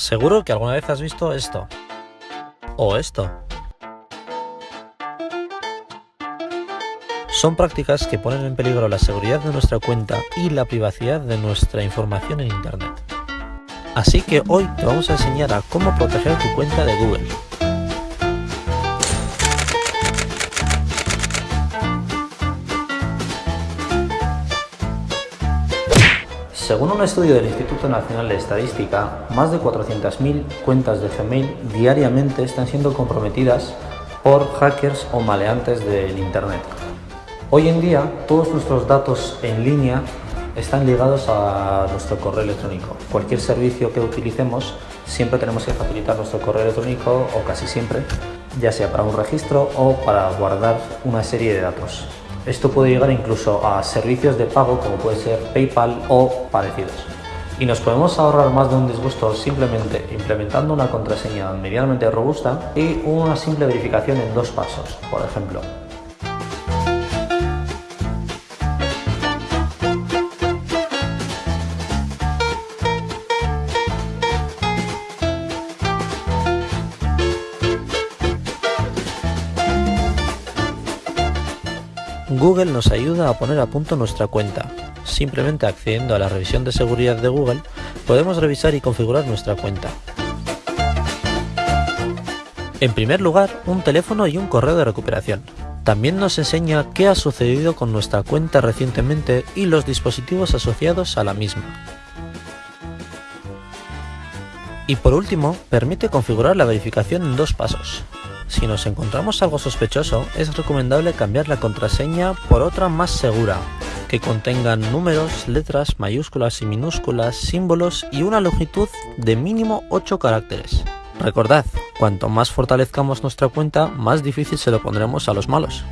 Seguro que alguna vez has visto esto. O esto. Son prácticas que ponen en peligro la seguridad de nuestra cuenta y la privacidad de nuestra información en Internet. Así que hoy te vamos a enseñar a cómo proteger tu cuenta de Google. Según un estudio del Instituto Nacional de Estadística, más de 400.000 cuentas de Gmail diariamente están siendo comprometidas por hackers o maleantes del Internet. Hoy en día, todos nuestros datos en línea están ligados a nuestro correo electrónico. Cualquier servicio que utilicemos, siempre tenemos que facilitar nuestro correo electrónico o casi siempre, ya sea para un registro o para guardar una serie de datos. Esto puede llegar incluso a servicios de pago como puede ser PayPal o parecidos. Y nos podemos ahorrar más de un disgusto simplemente implementando una contraseña medianamente robusta y una simple verificación en dos pasos, por ejemplo. Google nos ayuda a poner a punto nuestra cuenta. Simplemente accediendo a la revisión de seguridad de Google, podemos revisar y configurar nuestra cuenta. En primer lugar, un teléfono y un correo de recuperación. También nos enseña qué ha sucedido con nuestra cuenta recientemente y los dispositivos asociados a la misma. Y por último, permite configurar la verificación en dos pasos. Si nos encontramos algo sospechoso, es recomendable cambiar la contraseña por otra más segura, que contengan números, letras, mayúsculas y minúsculas, símbolos y una longitud de mínimo 8 caracteres. Recordad, cuanto más fortalezcamos nuestra cuenta, más difícil se lo pondremos a los malos.